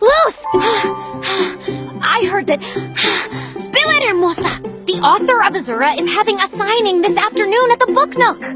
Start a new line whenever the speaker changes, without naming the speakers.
Luz! I heard that Spirit Hermosa, the author of Azura, is having a signing this afternoon at the Book Nook.